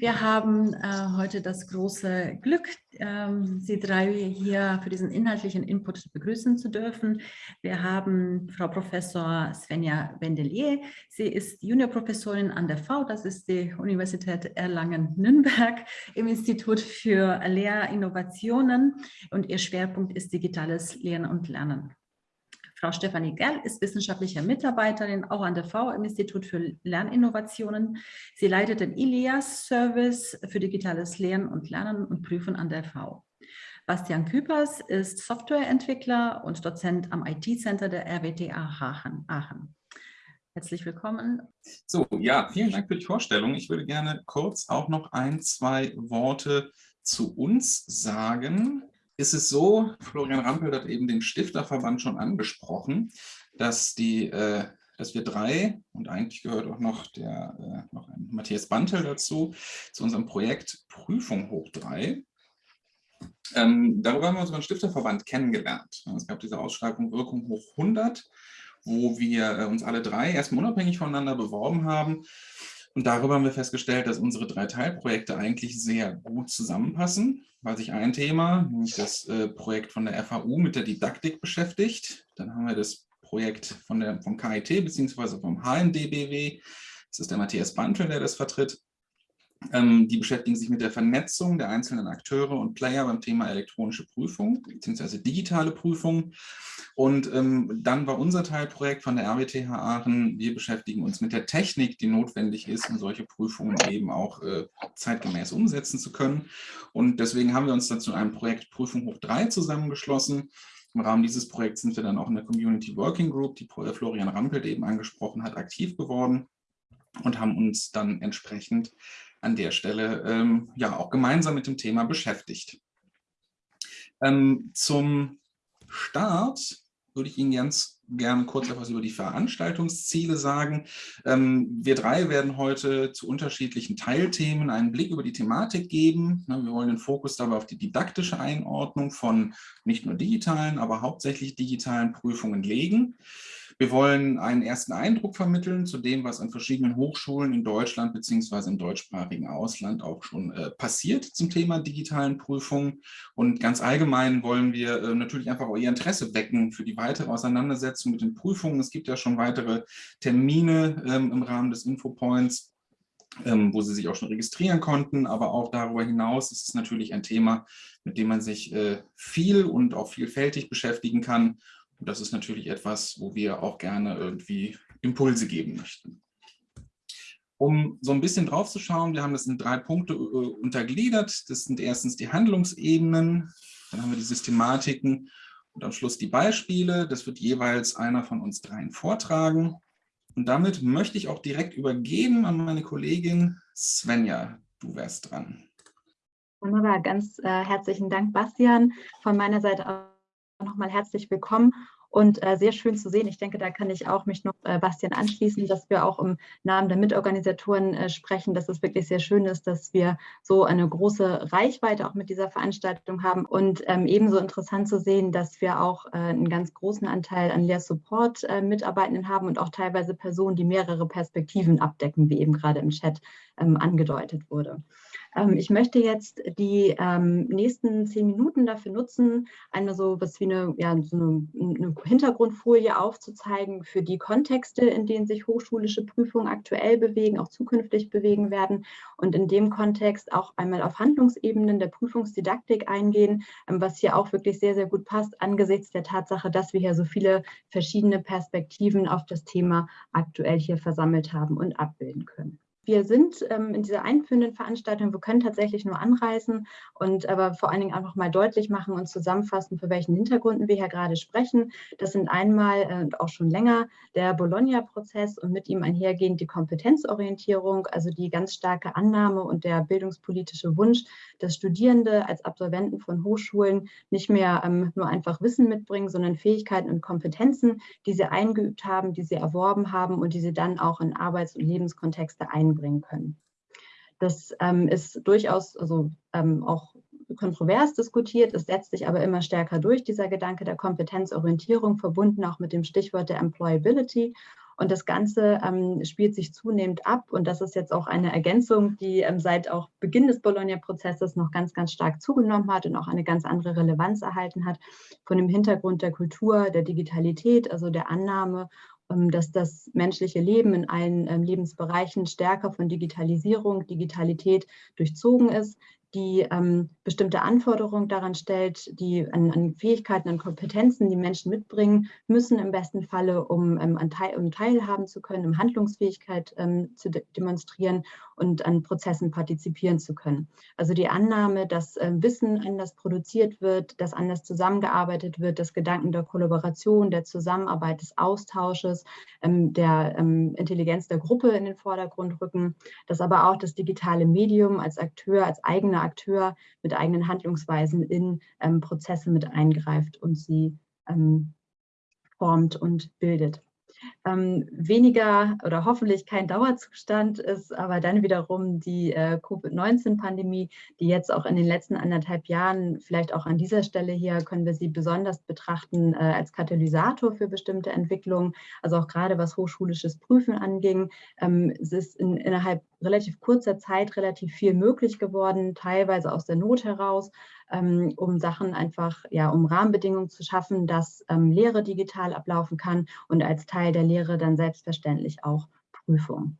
Wir haben äh, heute das große Glück, ähm, Sie drei hier für diesen inhaltlichen Input begrüßen zu dürfen. Wir haben Frau Professor Svenja Wendelier. Sie ist Juniorprofessorin an der V, das ist die Universität Erlangen-Nürnberg im Institut für Lehrinnovationen und ihr Schwerpunkt ist digitales Lehren und Lernen. Frau Stefanie Gerl ist wissenschaftliche Mitarbeiterin auch an der V im Institut für Lerninnovationen. Sie leitet den ILIAS-Service für digitales Lehren und Lernen und Prüfen an der V. Bastian Küpers ist Softwareentwickler und Dozent am IT-Center der RWTH Aachen. Herzlich willkommen. So, ja, vielen Dank für die Vorstellung. Ich würde gerne kurz auch noch ein, zwei Worte zu uns sagen ist es so, Florian Rampel hat eben den Stifterverband schon angesprochen, dass, die, äh, dass wir drei, und eigentlich gehört auch noch, der, äh, noch ein Matthias Bantel dazu, zu unserem Projekt Prüfung hoch drei. Ähm, darüber haben wir unseren Stifterverband kennengelernt. Es gab diese Ausschreibung Wirkung hoch 100, wo wir äh, uns alle drei erstmal unabhängig voneinander beworben haben und darüber haben wir festgestellt, dass unsere drei Teilprojekte eigentlich sehr gut zusammenpassen, weil sich ein Thema, nämlich das äh, Projekt von der FAU mit der Didaktik beschäftigt. Dann haben wir das Projekt von der, vom KIT bzw. vom HNDBW. Das ist der Matthias Bantel, der das vertritt. Ähm, die beschäftigen sich mit der Vernetzung der einzelnen Akteure und Player beim Thema elektronische Prüfung bzw. digitale Prüfung. Und ähm, dann war unser Teilprojekt von der RWTH Aachen, wir beschäftigen uns mit der Technik, die notwendig ist, um solche Prüfungen eben auch äh, zeitgemäß umsetzen zu können. Und deswegen haben wir uns dazu einem Projekt Prüfung hoch 3 zusammengeschlossen. Im Rahmen dieses Projekts sind wir dann auch in der Community Working Group, die Florian Rampelt eben angesprochen hat, aktiv geworden und haben uns dann entsprechend an der Stelle ähm, ja auch gemeinsam mit dem Thema beschäftigt. Ähm, zum Start würde ich Ihnen ganz gerne kurz etwas über die Veranstaltungsziele sagen. Ähm, wir drei werden heute zu unterschiedlichen Teilthemen einen Blick über die Thematik geben. Wir wollen den Fokus dabei auf die didaktische Einordnung von nicht nur digitalen, aber hauptsächlich digitalen Prüfungen legen. Wir wollen einen ersten Eindruck vermitteln zu dem, was an verschiedenen Hochschulen in Deutschland bzw. im deutschsprachigen Ausland auch schon äh, passiert zum Thema digitalen Prüfungen. Und ganz allgemein wollen wir äh, natürlich einfach Ihr Interesse wecken für die weitere Auseinandersetzung mit den Prüfungen. Es gibt ja schon weitere Termine ähm, im Rahmen des Infopoints, ähm, wo Sie sich auch schon registrieren konnten. Aber auch darüber hinaus ist es natürlich ein Thema, mit dem man sich äh, viel und auch vielfältig beschäftigen kann. Und das ist natürlich etwas, wo wir auch gerne irgendwie Impulse geben möchten. Um so ein bisschen drauf zu schauen, wir haben das in drei Punkte äh, untergliedert. Das sind erstens die Handlungsebenen, dann haben wir die Systematiken und am Schluss die Beispiele. Das wird jeweils einer von uns dreien vortragen. Und damit möchte ich auch direkt übergeben an meine Kollegin Svenja. Du wärst dran. Wunderbar, ganz äh, herzlichen Dank, Bastian. Von meiner Seite nochmal herzlich willkommen und äh, sehr schön zu sehen. Ich denke, da kann ich auch mich noch äh, Bastian anschließen, dass wir auch im Namen der Mitorganisatoren äh, sprechen, dass es wirklich sehr schön ist, dass wir so eine große Reichweite auch mit dieser Veranstaltung haben und ähm, ebenso interessant zu sehen, dass wir auch äh, einen ganz großen Anteil an Lehrsupport-Mitarbeitenden äh, haben und auch teilweise Personen, die mehrere Perspektiven abdecken, wie eben gerade im Chat ähm, angedeutet wurde. Ähm, ich möchte jetzt die ähm, nächsten zehn Minuten dafür nutzen, einmal so was wie eine, ja, so eine, eine, Hintergrundfolie aufzuzeigen für die Kontexte, in denen sich hochschulische Prüfungen aktuell bewegen, auch zukünftig bewegen werden und in dem Kontext auch einmal auf Handlungsebenen der Prüfungsdidaktik eingehen, ähm, was hier auch wirklich sehr, sehr gut passt angesichts der Tatsache, dass wir hier so viele verschiedene Perspektiven auf das Thema aktuell hier versammelt haben und abbilden können wir sind ähm, in dieser einführenden Veranstaltung, wir können tatsächlich nur anreisen und aber vor allen Dingen einfach mal deutlich machen und zusammenfassen, für welchen Hintergründen wir hier gerade sprechen. Das sind einmal äh, und äh, auch schon länger der Bologna-Prozess und mit ihm einhergehend die Kompetenzorientierung, also die ganz starke Annahme und der bildungspolitische Wunsch, dass Studierende als Absolventen von Hochschulen nicht mehr ähm, nur einfach Wissen mitbringen, sondern Fähigkeiten und Kompetenzen, die sie eingeübt haben, die sie erworben haben und die sie dann auch in Arbeits- und Lebenskontexte einbringen einbringen können. Das ähm, ist durchaus also, ähm, auch kontrovers diskutiert, es setzt sich aber immer stärker durch, dieser Gedanke der Kompetenzorientierung, verbunden auch mit dem Stichwort der Employability. Und das Ganze ähm, spielt sich zunehmend ab und das ist jetzt auch eine Ergänzung, die ähm, seit auch Beginn des Bologna-Prozesses noch ganz, ganz stark zugenommen hat und auch eine ganz andere Relevanz erhalten hat, von dem Hintergrund der Kultur, der Digitalität, also der Annahme dass das menschliche Leben in allen ähm, Lebensbereichen stärker von Digitalisierung, Digitalität durchzogen ist, die ähm, bestimmte Anforderungen daran stellt, die an, an, Fähigkeiten und Kompetenzen, die Menschen mitbringen müssen im besten Falle, um, ähm, an teil, um teilhaben zu können, um Handlungsfähigkeit ähm, zu de demonstrieren und an Prozessen partizipieren zu können. Also die Annahme, dass äh, Wissen anders produziert wird, dass anders zusammengearbeitet wird, dass Gedanken der Kollaboration, der Zusammenarbeit, des Austausches, ähm, der ähm, Intelligenz der Gruppe in den Vordergrund rücken, dass aber auch das digitale Medium als Akteur, als eigener Akteur mit eigenen Handlungsweisen in ähm, Prozesse mit eingreift und sie ähm, formt und bildet ähm, weniger oder hoffentlich kein Dauerzustand ist, aber dann wiederum die äh, Covid-19-Pandemie, die jetzt auch in den letzten anderthalb Jahren, vielleicht auch an dieser Stelle hier, können wir sie besonders betrachten äh, als Katalysator für bestimmte Entwicklungen, also auch gerade was hochschulisches Prüfen anging. Ähm, es ist in, innerhalb relativ kurzer Zeit relativ viel möglich geworden, teilweise aus der Not heraus, ähm, um Sachen einfach, ja, um Rahmenbedingungen zu schaffen, dass ähm, Lehre digital ablaufen kann und als Teil der Lehre dann selbstverständlich auch Prüfung.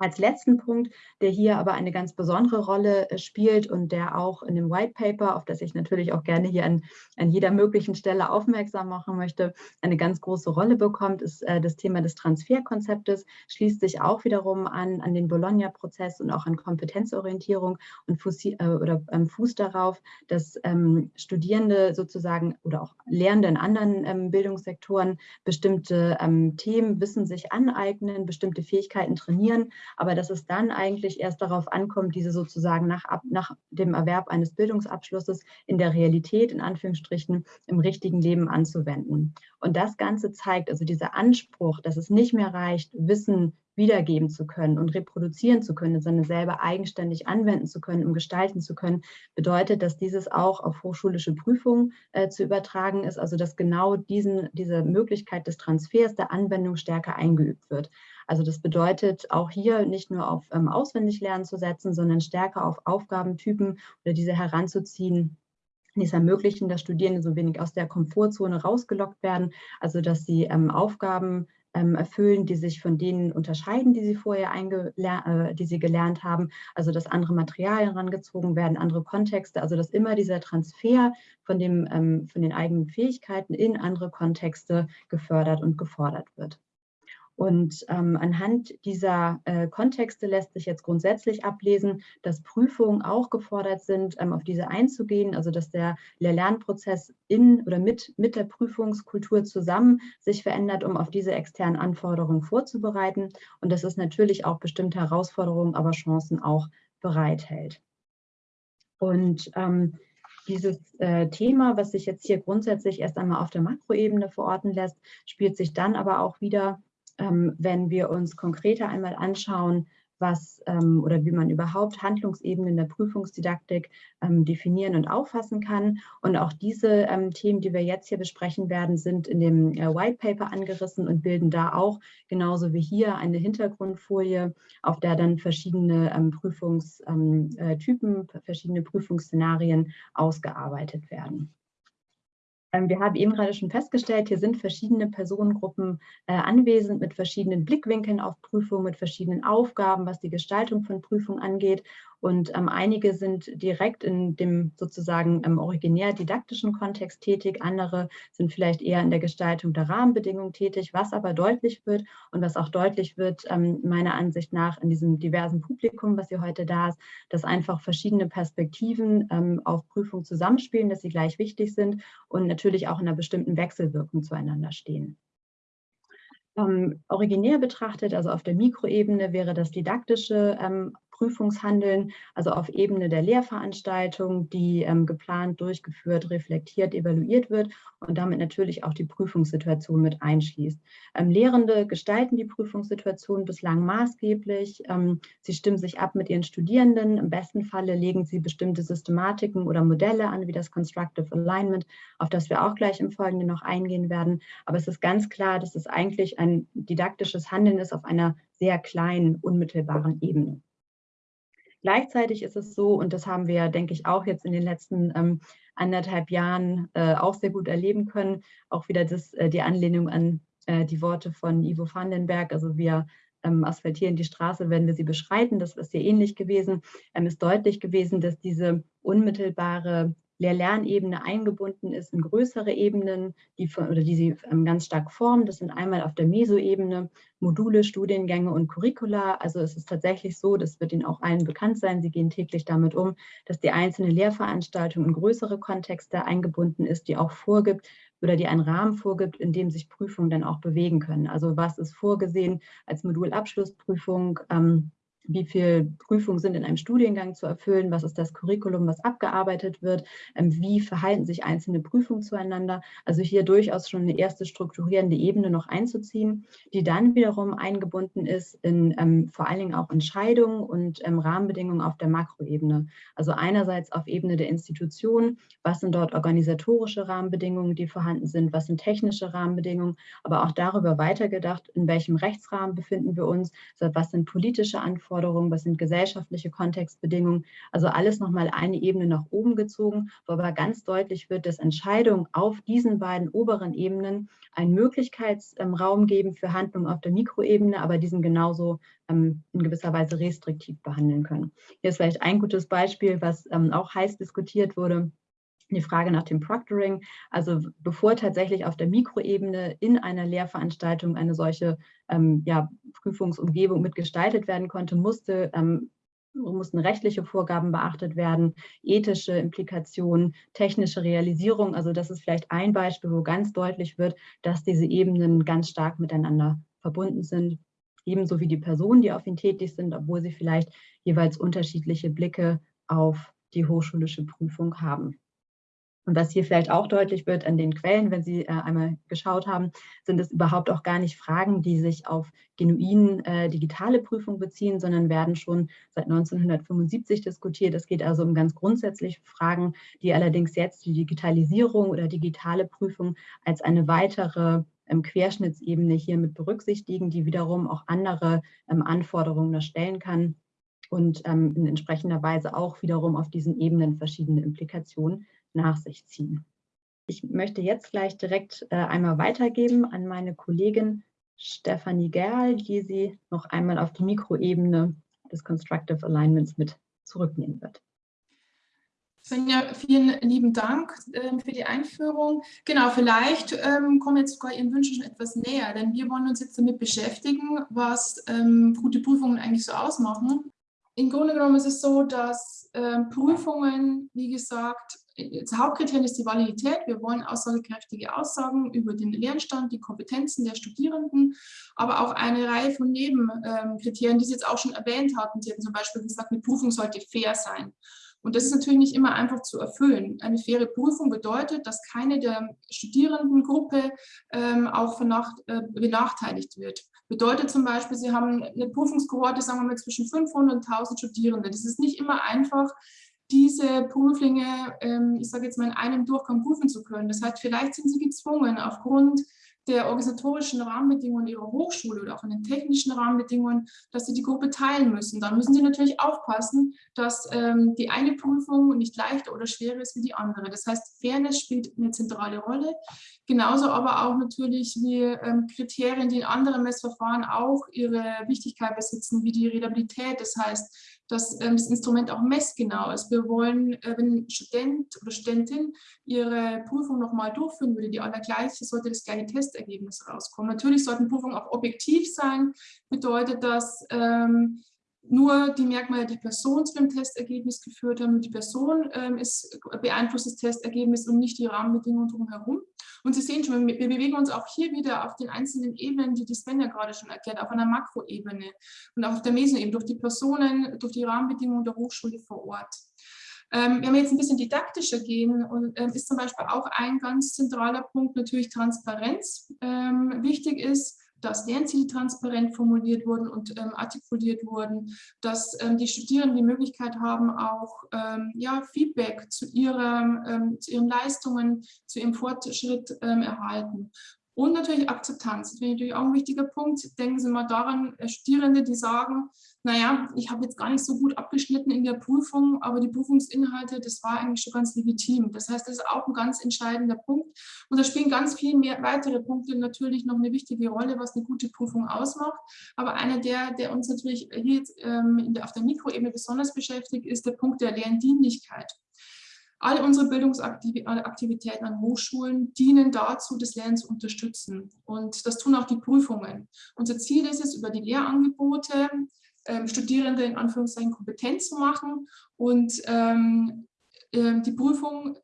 Als letzten Punkt, der hier aber eine ganz besondere Rolle äh, spielt und der auch in dem White Paper, auf das ich natürlich auch gerne hier an, an jeder möglichen Stelle aufmerksam machen möchte, eine ganz große Rolle bekommt, ist äh, das Thema des Transferkonzeptes, schließt sich auch wiederum an, an den Bologna-Prozess und auch an Kompetenzorientierung und Fuß, äh, oder ähm, Fuß darauf, dass ähm, Studierende sozusagen oder auch Lehrende in anderen ähm, Bildungssektoren bestimmte ähm, Themen, Wissen sich aneignen, bestimmte Fähigkeiten trainieren, aber dass es dann eigentlich erst darauf ankommt, diese sozusagen nach, nach dem Erwerb eines Bildungsabschlusses in der Realität, in Anführungsstrichen, im richtigen Leben anzuwenden. Und das Ganze zeigt also dieser Anspruch, dass es nicht mehr reicht, Wissen wiedergeben zu können und reproduzieren zu können, sondern selber eigenständig anwenden zu können, um gestalten zu können, bedeutet, dass dieses auch auf hochschulische Prüfungen äh, zu übertragen ist, also dass genau diesen, diese Möglichkeit des Transfers der Anwendung stärker eingeübt wird. Also das bedeutet auch hier nicht nur auf ähm, Auswendiglernen zu setzen, sondern stärker auf Aufgabentypen oder diese heranzuziehen, die es ermöglichen, dass Studierende so wenig aus der Komfortzone rausgelockt werden, also dass sie ähm, Aufgaben ähm, erfüllen, die sich von denen unterscheiden, die sie vorher äh, die sie gelernt haben, also dass andere Materialien herangezogen werden, andere Kontexte, also dass immer dieser Transfer von, dem, ähm, von den eigenen Fähigkeiten in andere Kontexte gefördert und gefordert wird. Und ähm, anhand dieser äh, Kontexte lässt sich jetzt grundsätzlich ablesen, dass Prüfungen auch gefordert sind, ähm, auf diese einzugehen, also dass der Lehr-Lernprozess in oder mit, mit der Prüfungskultur zusammen sich verändert, um auf diese externen Anforderungen vorzubereiten und dass es natürlich auch bestimmte Herausforderungen, aber Chancen auch bereithält. Und ähm, dieses äh, Thema, was sich jetzt hier grundsätzlich erst einmal auf der Makroebene verorten lässt, spielt sich dann aber auch wieder wenn wir uns konkreter einmal anschauen, was ähm, oder wie man überhaupt Handlungsebenen der Prüfungsdidaktik ähm, definieren und auffassen kann. Und auch diese ähm, Themen, die wir jetzt hier besprechen werden, sind in dem äh, White Paper angerissen und bilden da auch genauso wie hier eine Hintergrundfolie, auf der dann verschiedene ähm, Prüfungstypen, ähm, äh, verschiedene Prüfungsszenarien ausgearbeitet werden. Ähm, wir haben eben gerade schon festgestellt, hier sind verschiedene Personengruppen äh, anwesend mit verschiedenen Blickwinkeln auf Prüfungen, mit verschiedenen Aufgaben, was die Gestaltung von Prüfungen angeht. Und ähm, einige sind direkt in dem sozusagen ähm, originär didaktischen Kontext tätig, andere sind vielleicht eher in der Gestaltung der Rahmenbedingungen tätig, was aber deutlich wird und was auch deutlich wird, ähm, meiner Ansicht nach in diesem diversen Publikum, was hier heute da ist, dass einfach verschiedene Perspektiven ähm, auf Prüfung zusammenspielen, dass sie gleich wichtig sind und natürlich auch in einer bestimmten Wechselwirkung zueinander stehen. Ähm, originär betrachtet, also auf der Mikroebene, wäre das didaktische ähm, Prüfungshandeln, also auf Ebene der Lehrveranstaltung, die ähm, geplant, durchgeführt, reflektiert, evaluiert wird und damit natürlich auch die Prüfungssituation mit einschließt. Ähm, Lehrende gestalten die Prüfungssituation bislang maßgeblich. Ähm, sie stimmen sich ab mit ihren Studierenden. Im besten Falle legen sie bestimmte Systematiken oder Modelle an, wie das Constructive Alignment, auf das wir auch gleich im Folgenden noch eingehen werden. Aber es ist ganz klar, dass es eigentlich ein didaktisches Handeln ist auf einer sehr kleinen, unmittelbaren Ebene. Gleichzeitig ist es so, und das haben wir, denke ich, auch jetzt in den letzten ähm, anderthalb Jahren äh, auch sehr gut erleben können, auch wieder das, äh, die Anlehnung an äh, die Worte von Ivo Vandenberg, also wir ähm, asphaltieren die Straße, wenn wir sie beschreiten, das ist sehr ähnlich gewesen, ähm, ist deutlich gewesen, dass diese unmittelbare Lehr-Lernebene eingebunden ist in größere Ebenen, die, von, oder die sie ähm, ganz stark formen. Das sind einmal auf der Meso-Ebene Module, Studiengänge und Curricula. Also es ist tatsächlich so, das wird Ihnen auch allen bekannt sein, Sie gehen täglich damit um, dass die einzelne Lehrveranstaltung in größere Kontexte eingebunden ist, die auch vorgibt oder die einen Rahmen vorgibt, in dem sich Prüfungen dann auch bewegen können. Also was ist vorgesehen als Modulabschlussprüfung, ähm, wie viel Prüfungen sind in einem Studiengang zu erfüllen, was ist das Curriculum, was abgearbeitet wird, ähm, wie verhalten sich einzelne Prüfungen zueinander. Also hier durchaus schon eine erste strukturierende Ebene noch einzuziehen, die dann wiederum eingebunden ist in ähm, vor allen Dingen auch Entscheidungen und ähm, Rahmenbedingungen auf der Makroebene. Also einerseits auf Ebene der Institutionen, was sind dort organisatorische Rahmenbedingungen, die vorhanden sind, was sind technische Rahmenbedingungen, aber auch darüber weitergedacht, in welchem Rechtsrahmen befinden wir uns, was sind politische Anforderungen, Anforderungen, was sind gesellschaftliche Kontextbedingungen. Also alles nochmal eine Ebene nach oben gezogen, wo aber ganz deutlich wird, dass Entscheidungen auf diesen beiden oberen Ebenen einen Möglichkeitsraum geben für Handlungen auf der Mikroebene, aber diesen genauso ähm, in gewisser Weise restriktiv behandeln können. Hier ist vielleicht ein gutes Beispiel, was ähm, auch heiß diskutiert wurde die Frage nach dem Proctoring. Also bevor tatsächlich auf der Mikroebene in einer Lehrveranstaltung eine solche ähm, ja, Prüfungsumgebung mitgestaltet werden konnte, musste ähm, mussten rechtliche Vorgaben beachtet werden, ethische Implikationen, technische Realisierung. Also das ist vielleicht ein Beispiel, wo ganz deutlich wird, dass diese Ebenen ganz stark miteinander verbunden sind. Ebenso wie die Personen, die auf ihn tätig sind, obwohl sie vielleicht jeweils unterschiedliche Blicke auf die hochschulische Prüfung haben. Und was hier vielleicht auch deutlich wird an den Quellen, wenn Sie äh, einmal geschaut haben, sind es überhaupt auch gar nicht Fragen, die sich auf genuin äh, digitale Prüfung beziehen, sondern werden schon seit 1975 diskutiert. Es geht also um ganz grundsätzliche Fragen, die allerdings jetzt die Digitalisierung oder digitale Prüfung als eine weitere ähm, Querschnittsebene hier mit berücksichtigen, die wiederum auch andere ähm, Anforderungen erstellen kann und ähm, in entsprechender Weise auch wiederum auf diesen Ebenen verschiedene Implikationen nach sich ziehen. Ich möchte jetzt gleich direkt äh, einmal weitergeben an meine Kollegin Stefanie Gerl, die Sie noch einmal auf die Mikroebene des Constructive Alignments mit zurücknehmen wird. Svenja, vielen lieben Dank äh, für die Einführung. Genau, vielleicht ähm, kommen jetzt sogar Ihren Wünschen schon etwas näher, denn wir wollen uns jetzt damit beschäftigen, was ähm, gute Prüfungen eigentlich so ausmachen. Im Grunde genommen ist es so, dass äh, Prüfungen, wie gesagt, das Hauptkriterium ist die Validität. Wir wollen aussagekräftige Aussagen über den Lernstand, die Kompetenzen der Studierenden, aber auch eine Reihe von Nebenkriterien, die Sie jetzt auch schon erwähnt hatten. Sie hatten zum Beispiel gesagt, eine Prüfung sollte fair sein. Und das ist natürlich nicht immer einfach zu erfüllen. Eine faire Prüfung bedeutet, dass keine der Studierendengruppe ähm, auch äh, benachteiligt wird. Bedeutet zum Beispiel, Sie haben eine Prüfungskohorte, sagen wir mal, zwischen 500 und 1000 Studierenden. Das ist nicht immer einfach, diese Prüflinge, ähm, ich sage jetzt mal, in einem Durchgang prüfen zu können. Das heißt, vielleicht sind sie gezwungen, aufgrund der organisatorischen Rahmenbedingungen ihrer Hochschule oder auch in den technischen Rahmenbedingungen, dass sie die Gruppe teilen müssen. Da müssen sie natürlich aufpassen, dass ähm, die eine Prüfung nicht leichter oder schwerer ist wie die andere. Das heißt, Fairness spielt eine zentrale Rolle. Genauso aber auch natürlich wie ähm, Kriterien, die in anderen Messverfahren auch ihre Wichtigkeit besitzen, wie die Redabilität. Das heißt, dass ähm, das Instrument auch messgenau ist. Wir wollen, äh, wenn ein Student oder Studentin ihre Prüfung nochmal durchführen würde, die allergleiche, sollte das gleiche Testergebnis rauskommen. Natürlich sollten Prüfungen auch objektiv sein, bedeutet das, ähm, nur die Merkmale der Person zu dem Testergebnis geführt haben. Die Person ähm, ist, beeinflusst das Testergebnis und nicht die Rahmenbedingungen drumherum. Und Sie sehen schon, wir bewegen uns auch hier wieder auf den einzelnen Ebenen, die die Sven ja gerade schon erklärt, auf einer Makroebene und auch auf der Mesoebene, durch die Personen, durch die Rahmenbedingungen der Hochschule vor Ort. Ähm, wenn wir jetzt ein bisschen didaktischer gehen, und, ähm, ist zum Beispiel auch ein ganz zentraler Punkt natürlich Transparenz. Ähm, wichtig ist, dass Lernziele transparent formuliert wurden und ähm, artikuliert wurden, dass ähm, die Studierenden die Möglichkeit haben, auch ähm, ja, Feedback zu, ihrer, ähm, zu ihren Leistungen, zu ihrem Fortschritt ähm, erhalten. Und natürlich Akzeptanz. Das wäre natürlich auch ein wichtiger Punkt. Denken Sie mal daran, äh, Studierende, die sagen, naja, ich habe jetzt gar nicht so gut abgeschnitten in der Prüfung, aber die Prüfungsinhalte, das war eigentlich schon ganz legitim. Das heißt, das ist auch ein ganz entscheidender Punkt. Und da spielen ganz viele mehr weitere Punkte natürlich noch eine wichtige Rolle, was eine gute Prüfung ausmacht. Aber einer der, der uns natürlich hier jetzt, ähm, der, auf der Mikroebene besonders beschäftigt, ist der Punkt der Lerndienlichkeit. All unsere Bildungsaktivitäten an Hochschulen dienen dazu, das Lernen zu unterstützen. Und das tun auch die Prüfungen. Unser Ziel ist es, über die Lehrangebote ähm, Studierende in Anführungszeichen kompetent zu machen. Und ähm, äh, die Prüfung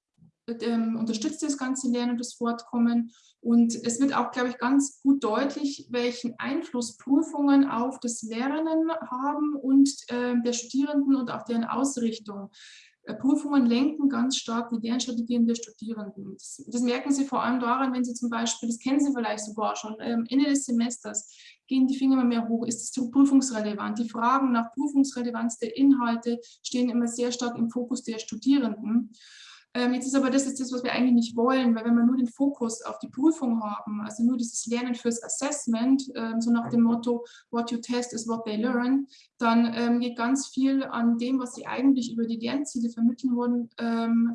ähm, unterstützt das ganze Lernen und das Fortkommen. Und es wird auch, glaube ich, ganz gut deutlich, welchen Einfluss Prüfungen auf das Lernen haben und äh, der Studierenden und auch deren Ausrichtung. Prüfungen lenken ganz stark die Lernstrategien der Studierenden. Das, das, merken Sie vor allem daran, wenn Sie zum Beispiel, das kennen Sie vielleicht sogar schon, ähm, Ende des Semesters gehen die Finger immer mehr hoch, ist es prüfungsrelevant? Die Fragen nach Prüfungsrelevanz der Inhalte stehen immer sehr stark im Fokus der Studierenden. Ähm, jetzt ist aber das ist das, was wir eigentlich nicht wollen, weil wenn wir nur den Fokus auf die Prüfung haben, also nur dieses Lernen fürs Assessment, ähm, so nach dem Motto, what you test is what they learn, dann ähm, geht ganz viel an dem, was sie eigentlich über die Lernziele vermitteln wurden,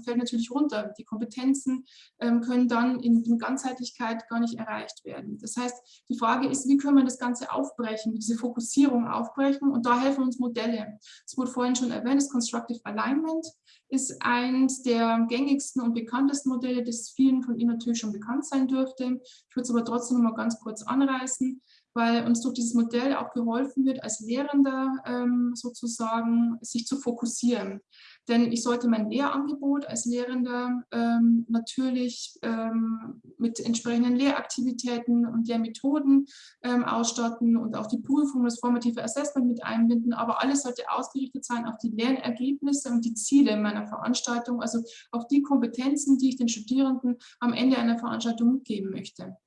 fällt natürlich runter. Die Kompetenzen können dann in, in Ganzheitlichkeit gar nicht erreicht werden. Das heißt, die Frage ist, wie können wir das Ganze aufbrechen, diese Fokussierung aufbrechen und da helfen uns Modelle. Es wurde vorhin schon erwähnt, das Constructive Alignment ist eins der gängigsten und bekanntesten Modelle, das vielen von Ihnen natürlich schon bekannt sein dürfte. Ich würde es aber trotzdem noch mal ganz kurz anreißen weil uns durch dieses Modell auch geholfen wird, als Lehrender ähm, sozusagen sich zu fokussieren. Denn ich sollte mein Lehrangebot als Lehrender ähm, natürlich ähm, mit entsprechenden Lehraktivitäten und Lehrmethoden ähm, ausstatten und auch die Prüfung, das formative Assessment mit einbinden. Aber alles sollte ausgerichtet sein auf die Lernergebnisse und die Ziele meiner Veranstaltung, also auf die Kompetenzen, die ich den Studierenden am Ende einer Veranstaltung mitgeben möchte.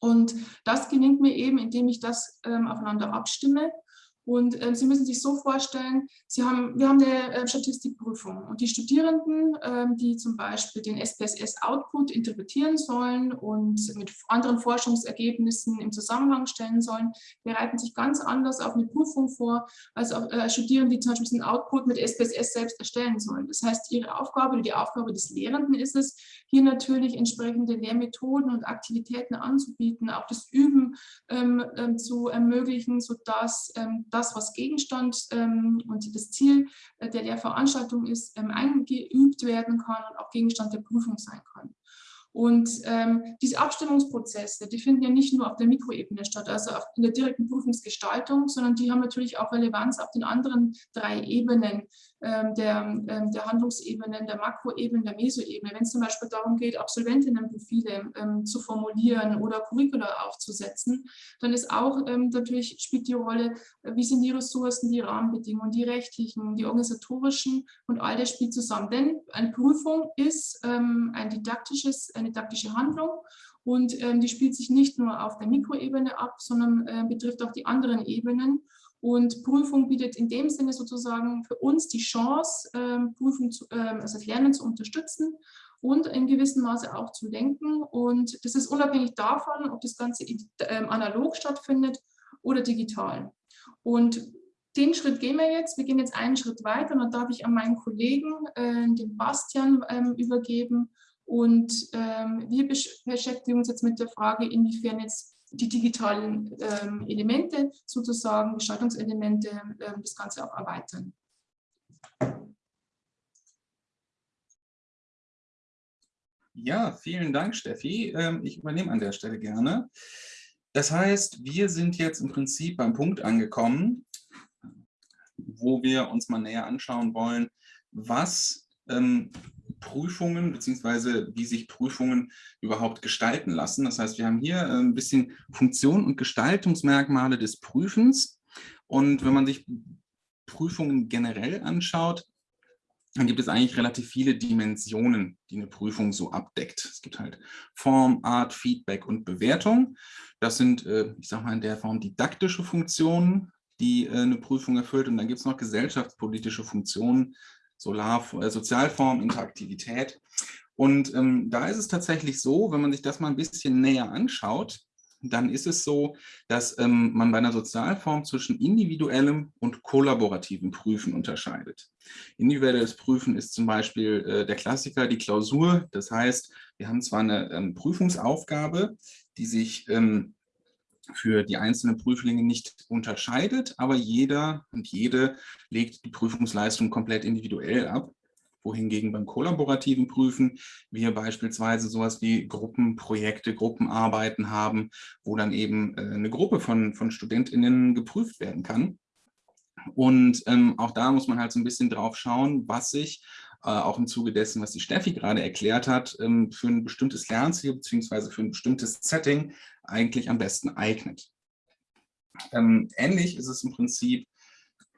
Und das gelingt mir eben, indem ich das ähm, aufeinander abstimme und äh, Sie müssen sich so vorstellen, Sie haben, wir haben eine äh, Statistikprüfung und die Studierenden, äh, die zum Beispiel den SPSS-Output interpretieren sollen und mit anderen Forschungsergebnissen im Zusammenhang stellen sollen, bereiten sich ganz anders auf eine Prüfung vor, als auch, äh, Studierende, die zum Beispiel diesen Output mit SPSS selbst erstellen sollen. Das heißt, ihre Aufgabe oder die Aufgabe des Lehrenden ist es, hier natürlich entsprechende Lehrmethoden und Aktivitäten anzubieten, auch das Üben ähm, ähm, zu ermöglichen, sodass ähm, das, was Gegenstand ähm, und das Ziel äh, der Lehrveranstaltung ist, ähm, eingeübt werden kann und auch Gegenstand der Prüfung sein kann. Und ähm, diese Abstimmungsprozesse, die finden ja nicht nur auf der Mikroebene statt, also in der direkten Prüfungsgestaltung, sondern die haben natürlich auch Relevanz auf den anderen drei Ebenen der, ähm, der Handlungsebenen, der Makroebene, der Mesoebene. Wenn es zum Beispiel darum geht, Absolventinnenprofile ähm, zu formulieren oder Curricula aufzusetzen, dann ist auch ähm, natürlich spielt die Rolle, äh, wie sind die Ressourcen, die Rahmenbedingungen, die rechtlichen, die organisatorischen und all das spielt zusammen. Denn eine Prüfung ist ähm, ein didaktisches, eine didaktische Handlung und ähm, die spielt sich nicht nur auf der Mikroebene ab, sondern äh, betrifft auch die anderen Ebenen. Und Prüfung bietet in dem Sinne sozusagen für uns die Chance, ähm, Prüfung zu, ähm, also das Lernen zu unterstützen und in gewissem Maße auch zu lenken. Und das ist unabhängig davon, ob das Ganze ähm, analog stattfindet oder digital. Und den Schritt gehen wir jetzt. Wir gehen jetzt einen Schritt weiter und dann darf ich an meinen Kollegen, äh, den Bastian, übergeben. Und wir beschäftigen uns jetzt mit der Frage, inwiefern jetzt die digitalen ähm, Elemente sozusagen, Gestaltungselemente, ähm, das Ganze auch erweitern. Ja, vielen Dank, Steffi. Ähm, ich übernehme an der Stelle gerne. Das heißt, wir sind jetzt im Prinzip beim Punkt angekommen, wo wir uns mal näher anschauen wollen, was ähm, Prüfungen beziehungsweise wie sich Prüfungen überhaupt gestalten lassen. Das heißt, wir haben hier äh, ein bisschen Funktion und Gestaltungsmerkmale des Prüfens. Und wenn man sich Prüfungen generell anschaut, dann gibt es eigentlich relativ viele Dimensionen, die eine Prüfung so abdeckt. Es gibt halt Form, Art, Feedback und Bewertung. Das sind, äh, ich sage mal in der Form, didaktische Funktionen, die äh, eine Prüfung erfüllt. Und dann gibt es noch gesellschaftspolitische Funktionen, Solar, äh, Sozialform, Interaktivität. Und ähm, da ist es tatsächlich so, wenn man sich das mal ein bisschen näher anschaut, dann ist es so, dass ähm, man bei einer Sozialform zwischen individuellem und kollaborativem Prüfen unterscheidet. Individuelles Prüfen ist zum Beispiel äh, der Klassiker, die Klausur. Das heißt, wir haben zwar eine ähm, Prüfungsaufgabe, die sich ähm, für die einzelnen Prüflinge nicht unterscheidet, aber jeder und jede legt die Prüfungsleistung komplett individuell ab wohingegen beim kollaborativen Prüfen wir beispielsweise sowas wie Gruppenprojekte, Gruppenarbeiten haben, wo dann eben äh, eine Gruppe von, von StudentInnen geprüft werden kann. Und ähm, auch da muss man halt so ein bisschen drauf schauen, was sich auch im Zuge dessen, was die Steffi gerade erklärt hat, ähm, für ein bestimmtes Lernziel bzw. für ein bestimmtes Setting eigentlich am besten eignet. Ähm, ähnlich ist es im Prinzip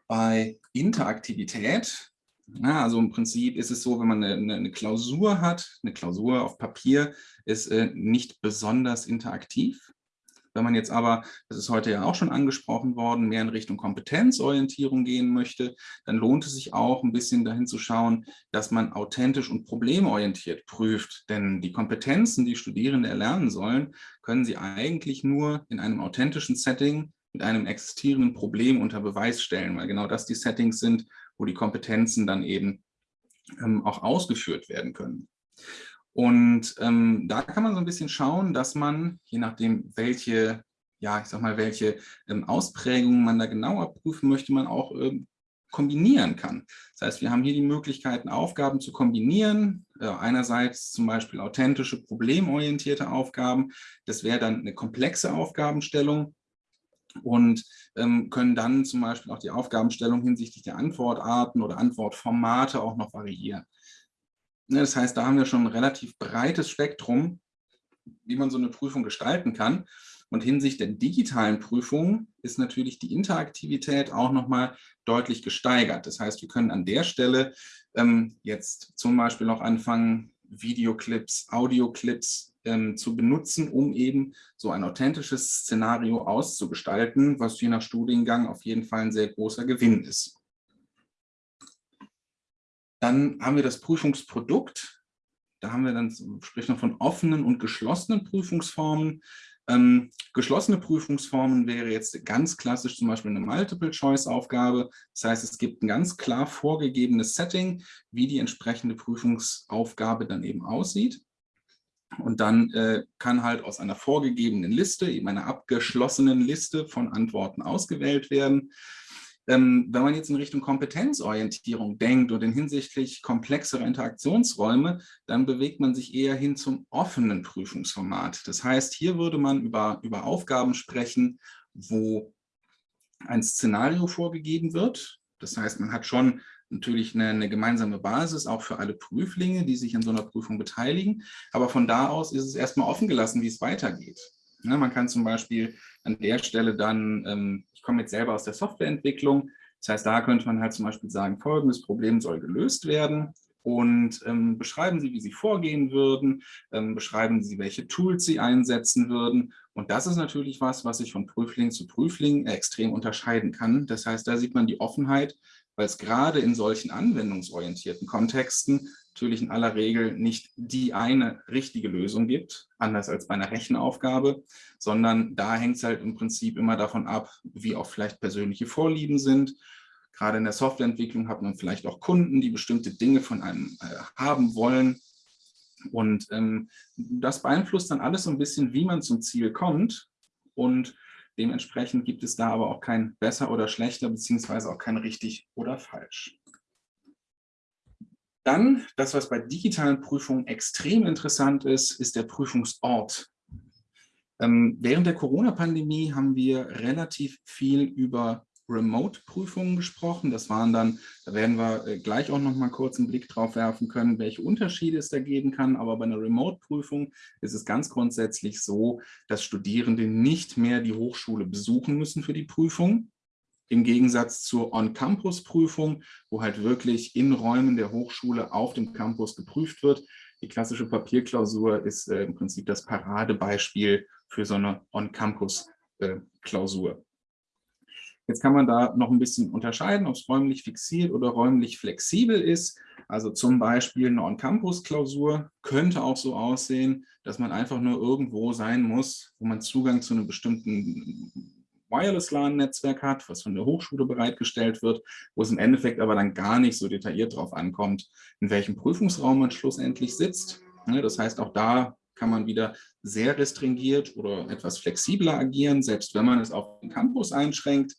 bei Interaktivität. Ja, also im Prinzip ist es so, wenn man eine, eine Klausur hat, eine Klausur auf Papier ist äh, nicht besonders interaktiv. Wenn man jetzt aber, das ist heute ja auch schon angesprochen worden, mehr in Richtung Kompetenzorientierung gehen möchte, dann lohnt es sich auch ein bisschen dahin zu schauen, dass man authentisch und problemorientiert prüft. Denn die Kompetenzen, die Studierende erlernen sollen, können sie eigentlich nur in einem authentischen Setting mit einem existierenden Problem unter Beweis stellen, weil genau das die Settings sind, wo die Kompetenzen dann eben ähm, auch ausgeführt werden können. Und ähm, da kann man so ein bisschen schauen, dass man, je nachdem, welche, ja, ich sag mal, welche ähm, Ausprägungen man da genauer prüfen möchte, man auch ähm, kombinieren kann. Das heißt, wir haben hier die Möglichkeiten, Aufgaben zu kombinieren. Äh, einerseits zum Beispiel authentische, problemorientierte Aufgaben. Das wäre dann eine komplexe Aufgabenstellung und ähm, können dann zum Beispiel auch die Aufgabenstellung hinsichtlich der Antwortarten oder Antwortformate auch noch variieren. Ne, das heißt, da haben wir schon ein relativ breites Spektrum, wie man so eine Prüfung gestalten kann. Und hinsichtlich der digitalen Prüfung ist natürlich die Interaktivität auch nochmal deutlich gesteigert. Das heißt, wir können an der Stelle ähm, jetzt zum Beispiel noch anfangen, Videoclips, Audioclips ähm, zu benutzen, um eben so ein authentisches Szenario auszugestalten, was je nach Studiengang auf jeden Fall ein sehr großer Gewinn ist. Dann haben wir das Prüfungsprodukt. Da haben wir dann, sprich noch von offenen und geschlossenen Prüfungsformen. Ähm, geschlossene Prüfungsformen wäre jetzt ganz klassisch zum Beispiel eine Multiple-Choice-Aufgabe. Das heißt, es gibt ein ganz klar vorgegebenes Setting, wie die entsprechende Prüfungsaufgabe dann eben aussieht. Und dann äh, kann halt aus einer vorgegebenen Liste, eben einer abgeschlossenen Liste von Antworten ausgewählt werden. Ähm, wenn man jetzt in Richtung Kompetenzorientierung denkt und in hinsichtlich komplexerer Interaktionsräume, dann bewegt man sich eher hin zum offenen Prüfungsformat. Das heißt, hier würde man über, über Aufgaben sprechen, wo ein Szenario vorgegeben wird. Das heißt, man hat schon natürlich eine, eine, gemeinsame Basis, auch für alle Prüflinge, die sich an so einer Prüfung beteiligen. Aber von da aus ist es erstmal offen gelassen, wie es weitergeht. Ja, man kann zum Beispiel an der Stelle dann, ähm, ich komme jetzt selber aus der Softwareentwicklung, das heißt, da könnte man halt zum Beispiel sagen, folgendes Problem soll gelöst werden und ähm, beschreiben Sie, wie Sie vorgehen würden, ähm, beschreiben Sie, welche Tools Sie einsetzen würden. Und das ist natürlich was, was sich von Prüfling zu Prüfling extrem unterscheiden kann. Das heißt, da sieht man die Offenheit, weil es gerade in solchen anwendungsorientierten Kontexten natürlich in aller Regel nicht die eine richtige Lösung gibt, anders als bei einer Rechenaufgabe, sondern da hängt es halt im Prinzip immer davon ab, wie auch vielleicht persönliche Vorlieben sind. Gerade in der Softwareentwicklung hat man vielleicht auch Kunden, die bestimmte Dinge von einem äh, haben wollen. Und ähm, das beeinflusst dann alles so ein bisschen, wie man zum Ziel kommt. Und dementsprechend gibt es da aber auch kein besser oder schlechter, beziehungsweise auch kein richtig oder falsch. Dann, das, was bei digitalen Prüfungen extrem interessant ist, ist der Prüfungsort. Ähm, während der Corona-Pandemie haben wir relativ viel über Remote-Prüfungen gesprochen. Das waren dann, da werden wir äh, gleich auch noch mal kurz einen Blick drauf werfen können, welche Unterschiede es da geben kann. Aber bei einer Remote-Prüfung ist es ganz grundsätzlich so, dass Studierende nicht mehr die Hochschule besuchen müssen für die Prüfung. Im Gegensatz zur On-Campus-Prüfung, wo halt wirklich in Räumen der Hochschule auf dem Campus geprüft wird. Die klassische Papierklausur ist äh, im Prinzip das Paradebeispiel für so eine On-Campus-Klausur. Jetzt kann man da noch ein bisschen unterscheiden, ob es räumlich fixiert oder räumlich flexibel ist. Also zum Beispiel eine On-Campus-Klausur könnte auch so aussehen, dass man einfach nur irgendwo sein muss, wo man Zugang zu einem bestimmten Wireless-LAN-Netzwerk hat, was von der Hochschule bereitgestellt wird, wo es im Endeffekt aber dann gar nicht so detailliert darauf ankommt, in welchem Prüfungsraum man schlussendlich sitzt. Das heißt, auch da kann man wieder sehr restringiert oder etwas flexibler agieren, selbst wenn man es auf den Campus einschränkt.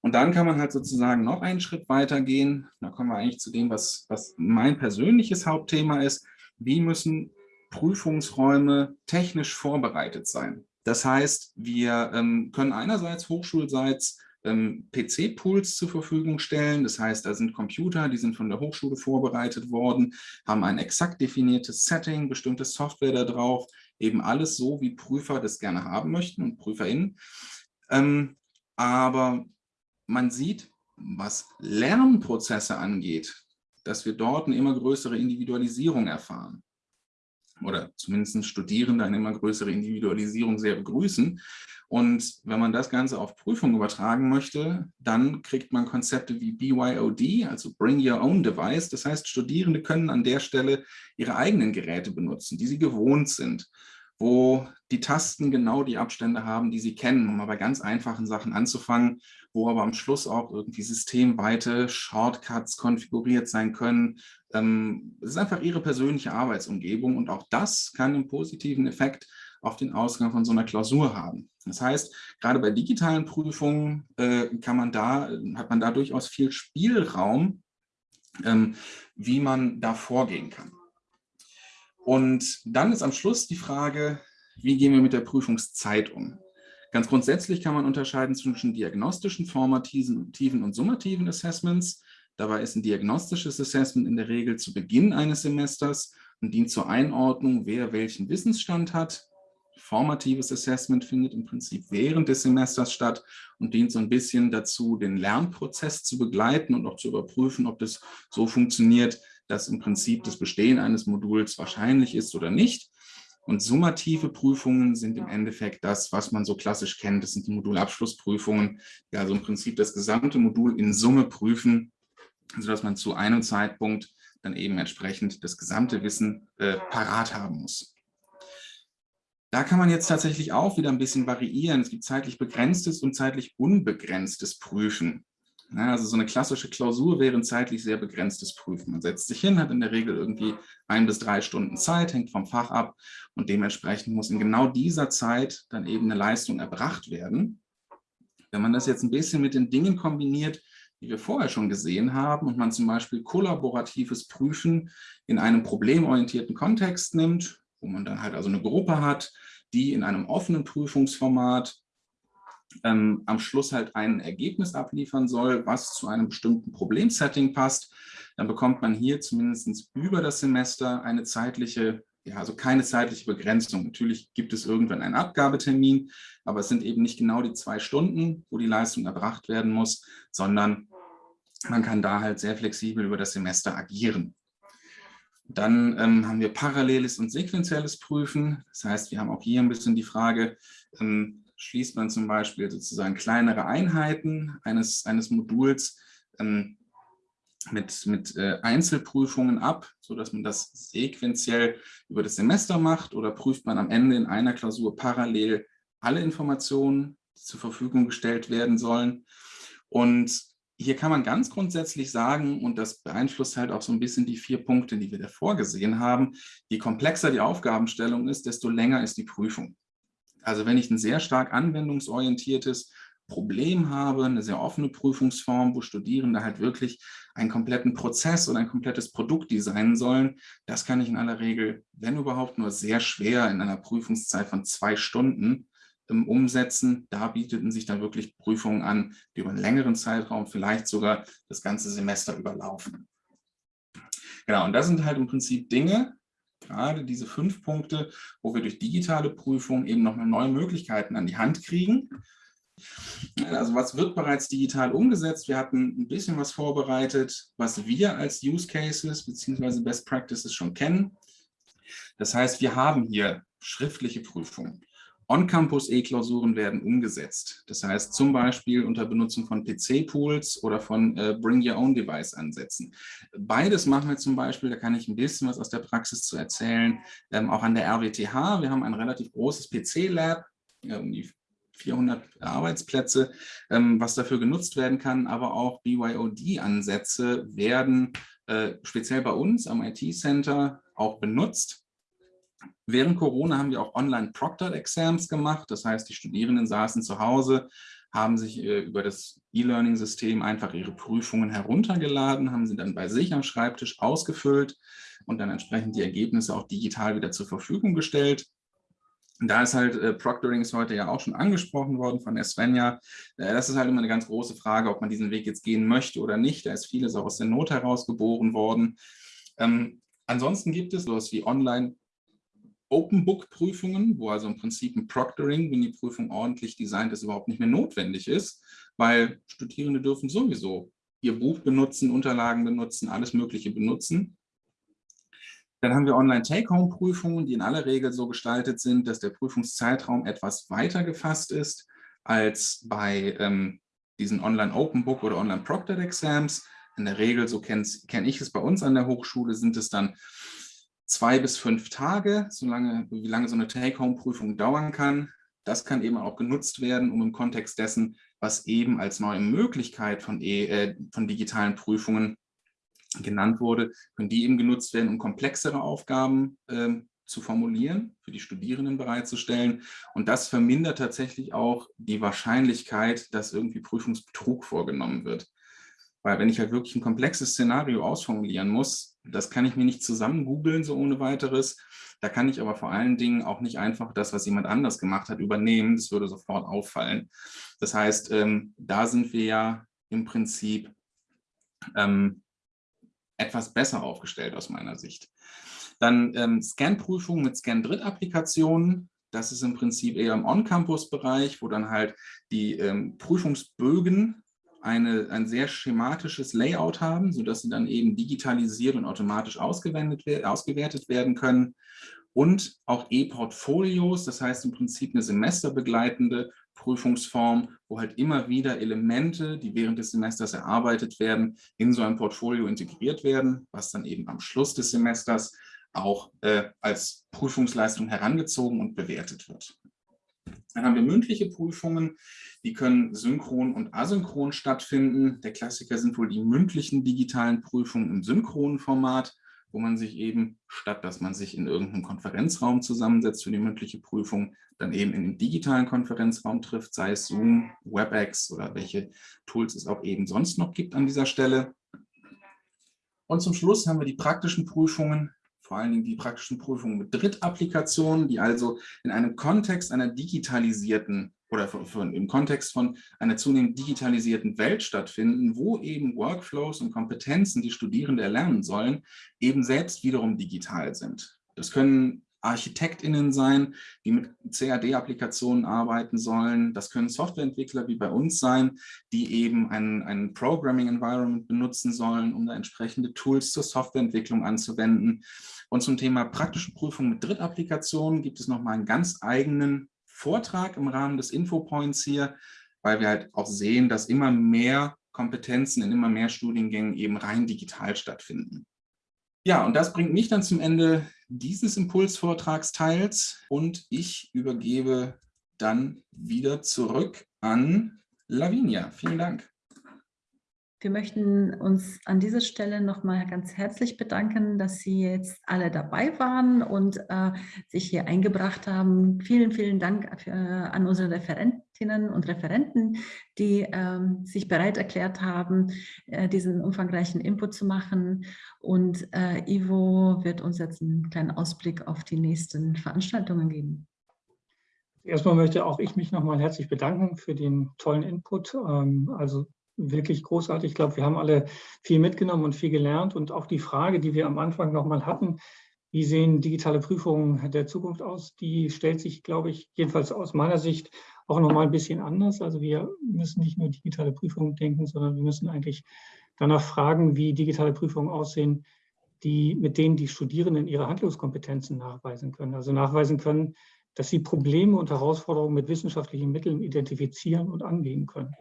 Und dann kann man halt sozusagen noch einen Schritt weiter gehen. Da kommen wir eigentlich zu dem, was, was mein persönliches Hauptthema ist. Wie müssen Prüfungsräume technisch vorbereitet sein? Das heißt, wir ähm, können einerseits hochschulseits ähm, PC-Pools zur Verfügung stellen. Das heißt, da sind Computer, die sind von der Hochschule vorbereitet worden, haben ein exakt definiertes Setting, bestimmte Software da drauf, eben alles so, wie Prüfer das gerne haben möchten und PrüferInnen. Ähm, aber man sieht, was Lernprozesse angeht, dass wir dort eine immer größere Individualisierung erfahren oder zumindest Studierende eine immer größere Individualisierung sehr begrüßen. Und wenn man das Ganze auf Prüfung übertragen möchte, dann kriegt man Konzepte wie BYOD, also Bring Your Own Device. Das heißt, Studierende können an der Stelle ihre eigenen Geräte benutzen, die sie gewohnt sind wo die Tasten genau die Abstände haben, die sie kennen, um mal bei ganz einfachen Sachen anzufangen, wo aber am Schluss auch irgendwie systemweite Shortcuts konfiguriert sein können. Ähm, es ist einfach ihre persönliche Arbeitsumgebung und auch das kann einen positiven Effekt auf den Ausgang von so einer Klausur haben. Das heißt, gerade bei digitalen Prüfungen äh, kann man da, hat man da durchaus viel Spielraum, ähm, wie man da vorgehen kann. Und dann ist am Schluss die Frage, wie gehen wir mit der Prüfungszeit um? Ganz grundsätzlich kann man unterscheiden zwischen diagnostischen, formativen und summativen Assessments. Dabei ist ein diagnostisches Assessment in der Regel zu Beginn eines Semesters und dient zur Einordnung, wer welchen Wissensstand hat. Formatives Assessment findet im Prinzip während des Semesters statt und dient so ein bisschen dazu, den Lernprozess zu begleiten und auch zu überprüfen, ob das so funktioniert, dass im Prinzip das Bestehen eines Moduls wahrscheinlich ist oder nicht. Und summative Prüfungen sind im Endeffekt das, was man so klassisch kennt. Das sind die Modulabschlussprüfungen, die also im Prinzip das gesamte Modul in Summe prüfen, sodass man zu einem Zeitpunkt dann eben entsprechend das gesamte Wissen äh, parat haben muss. Da kann man jetzt tatsächlich auch wieder ein bisschen variieren. Es gibt zeitlich begrenztes und zeitlich unbegrenztes Prüfen. Ja, also so eine klassische Klausur wäre ein zeitlich sehr begrenztes Prüfen. Man setzt sich hin, hat in der Regel irgendwie ein bis drei Stunden Zeit, hängt vom Fach ab und dementsprechend muss in genau dieser Zeit dann eben eine Leistung erbracht werden. Wenn man das jetzt ein bisschen mit den Dingen kombiniert, die wir vorher schon gesehen haben und man zum Beispiel kollaboratives Prüfen in einem problemorientierten Kontext nimmt, wo man dann halt also eine Gruppe hat, die in einem offenen Prüfungsformat ähm, am Schluss halt ein Ergebnis abliefern soll, was zu einem bestimmten Problemsetting passt, dann bekommt man hier zumindest über das Semester eine zeitliche, ja, also keine zeitliche Begrenzung. Natürlich gibt es irgendwann einen Abgabetermin, aber es sind eben nicht genau die zwei Stunden, wo die Leistung erbracht werden muss, sondern man kann da halt sehr flexibel über das Semester agieren. Dann ähm, haben wir paralleles und sequenzielles Prüfen. Das heißt, wir haben auch hier ein bisschen die Frage, ähm, schließt man zum Beispiel sozusagen kleinere Einheiten eines, eines Moduls ähm, mit, mit äh, Einzelprüfungen ab, sodass man das sequenziell über das Semester macht oder prüft man am Ende in einer Klausur parallel alle Informationen, die zur Verfügung gestellt werden sollen. Und hier kann man ganz grundsätzlich sagen, und das beeinflusst halt auch so ein bisschen die vier Punkte, die wir davor gesehen haben, je komplexer die Aufgabenstellung ist, desto länger ist die Prüfung. Also wenn ich ein sehr stark anwendungsorientiertes Problem habe, eine sehr offene Prüfungsform, wo Studierende halt wirklich einen kompletten Prozess oder ein komplettes Produkt designen sollen, das kann ich in aller Regel, wenn überhaupt, nur sehr schwer in einer Prüfungszeit von zwei Stunden ähm, umsetzen. Da bieteten sich dann wirklich Prüfungen an, die über einen längeren Zeitraum, vielleicht sogar das ganze Semester überlaufen. Genau, und das sind halt im Prinzip Dinge, gerade diese fünf Punkte, wo wir durch digitale Prüfungen eben nochmal neue Möglichkeiten an die Hand kriegen. Also was wird bereits digital umgesetzt? Wir hatten ein bisschen was vorbereitet, was wir als Use Cases bzw. Best Practices schon kennen. Das heißt, wir haben hier schriftliche Prüfungen. On-Campus-E-Klausuren werden umgesetzt. Das heißt zum Beispiel unter Benutzung von PC-Pools oder von äh, Bring-Your-Own-Device-Ansätzen. Beides machen wir zum Beispiel, da kann ich ein bisschen was aus der Praxis zu erzählen, ähm, auch an der RWTH. Wir haben ein relativ großes PC-Lab, um die 400 Arbeitsplätze, ähm, was dafür genutzt werden kann, aber auch BYOD-Ansätze werden äh, speziell bei uns am IT-Center auch benutzt. Während Corona haben wir auch Online-Proctored-Exams gemacht. Das heißt, die Studierenden saßen zu Hause, haben sich äh, über das E-Learning-System einfach ihre Prüfungen heruntergeladen, haben sie dann bei sich am Schreibtisch ausgefüllt und dann entsprechend die Ergebnisse auch digital wieder zur Verfügung gestellt. Da ist halt äh, Proctoring ist heute ja auch schon angesprochen worden von Svenja. Äh, das ist halt immer eine ganz große Frage, ob man diesen Weg jetzt gehen möchte oder nicht. Da ist vieles auch aus der Not heraus geboren worden. Ähm, ansonsten gibt es sowas wie Online Open Book Prüfungen, wo also im Prinzip ein Proctoring, wenn die Prüfung ordentlich designt ist, überhaupt nicht mehr notwendig ist, weil Studierende dürfen sowieso ihr Buch benutzen, Unterlagen benutzen, alles Mögliche benutzen. Dann haben wir Online-Take-Home-Prüfungen, die in aller Regel so gestaltet sind, dass der Prüfungszeitraum etwas weiter gefasst ist als bei ähm, diesen Online-Open Book oder Online-Proctored Exams. In der Regel, so kenne kenn ich es bei uns an der Hochschule, sind es dann zwei bis fünf Tage, solange, wie lange so eine Take-Home-Prüfung dauern kann. Das kann eben auch genutzt werden, um im Kontext dessen, was eben als neue Möglichkeit von, e, äh, von digitalen Prüfungen genannt wurde, können die eben genutzt werden, um komplexere Aufgaben äh, zu formulieren, für die Studierenden bereitzustellen. Und das vermindert tatsächlich auch die Wahrscheinlichkeit, dass irgendwie Prüfungsbetrug vorgenommen wird. Weil wenn ich halt wirklich ein komplexes Szenario ausformulieren muss, das kann ich mir nicht zusammen googeln, so ohne weiteres. Da kann ich aber vor allen Dingen auch nicht einfach das, was jemand anders gemacht hat, übernehmen. Das würde sofort auffallen. Das heißt, ähm, da sind wir ja im Prinzip ähm, etwas besser aufgestellt aus meiner Sicht. Dann ähm, Scan-Prüfungen mit Scan-Dritt-Applikationen. Das ist im Prinzip eher im On-Campus-Bereich, wo dann halt die ähm, Prüfungsbögen eine, ein sehr schematisches Layout haben, sodass sie dann eben digitalisiert und automatisch ausgewertet werden können. Und auch E-Portfolios, das heißt im Prinzip eine semesterbegleitende Prüfungsform, wo halt immer wieder Elemente, die während des Semesters erarbeitet werden, in so ein Portfolio integriert werden, was dann eben am Schluss des Semesters auch äh, als Prüfungsleistung herangezogen und bewertet wird. Dann haben wir mündliche Prüfungen, die können synchron und asynchron stattfinden. Der Klassiker sind wohl die mündlichen digitalen Prüfungen im synchronen Format wo man sich eben, statt dass man sich in irgendeinem Konferenzraum zusammensetzt für die mündliche Prüfung, dann eben in den digitalen Konferenzraum trifft, sei es Zoom, WebEx oder welche Tools es auch eben sonst noch gibt an dieser Stelle. Und zum Schluss haben wir die praktischen Prüfungen, vor allen Dingen die praktischen Prüfungen mit Drittapplikationen, die also in einem Kontext einer digitalisierten oder von, von, im Kontext von einer zunehmend digitalisierten Welt stattfinden, wo eben Workflows und Kompetenzen, die Studierende erlernen sollen, eben selbst wiederum digital sind. Das können ArchitektInnen sein, die mit CAD-Applikationen arbeiten sollen. Das können Softwareentwickler wie bei uns sein, die eben ein, ein Programming-Environment benutzen sollen, um da entsprechende Tools zur Softwareentwicklung anzuwenden. Und zum Thema praktische Prüfung mit Drittapplikationen gibt es nochmal einen ganz eigenen Vortrag im Rahmen des Infopoints hier, weil wir halt auch sehen, dass immer mehr Kompetenzen in immer mehr Studiengängen eben rein digital stattfinden. Ja, und das bringt mich dann zum Ende dieses Impulsvortragsteils und ich übergebe dann wieder zurück an Lavinia. Vielen Dank. Wir möchten uns an dieser Stelle nochmal ganz herzlich bedanken, dass Sie jetzt alle dabei waren und äh, sich hier eingebracht haben. Vielen, vielen Dank äh, an unsere Referentinnen und Referenten, die äh, sich bereit erklärt haben, äh, diesen umfangreichen Input zu machen. Und äh, Ivo wird uns jetzt einen kleinen Ausblick auf die nächsten Veranstaltungen geben. Erstmal möchte auch ich mich nochmal herzlich bedanken für den tollen Input. Ähm, also wirklich großartig. Ich glaube, wir haben alle viel mitgenommen und viel gelernt. Und auch die Frage, die wir am Anfang nochmal hatten, wie sehen digitale Prüfungen der Zukunft aus, die stellt sich, glaube ich, jedenfalls aus meiner Sicht auch nochmal ein bisschen anders. Also wir müssen nicht nur digitale Prüfungen denken, sondern wir müssen eigentlich danach fragen, wie digitale Prüfungen aussehen, die, mit denen die Studierenden ihre Handlungskompetenzen nachweisen können. Also nachweisen können, dass sie Probleme und Herausforderungen mit wissenschaftlichen Mitteln identifizieren und angehen können.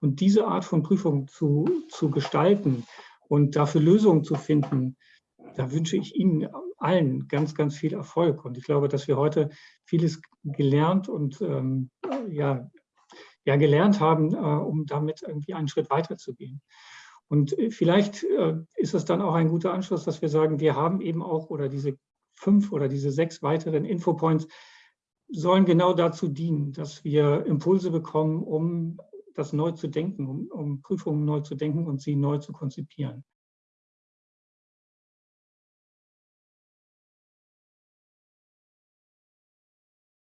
Und diese Art von Prüfung zu, zu gestalten und dafür Lösungen zu finden, da wünsche ich Ihnen allen ganz, ganz viel Erfolg. Und ich glaube, dass wir heute vieles gelernt und ähm, ja, ja, gelernt haben, äh, um damit irgendwie einen Schritt weiter zu gehen. Und äh, vielleicht äh, ist es dann auch ein guter Anschluss, dass wir sagen, wir haben eben auch oder diese fünf oder diese sechs weiteren Infopoints sollen genau dazu dienen, dass wir Impulse bekommen, um das neu zu denken, um, um Prüfungen neu zu denken und sie neu zu konzipieren.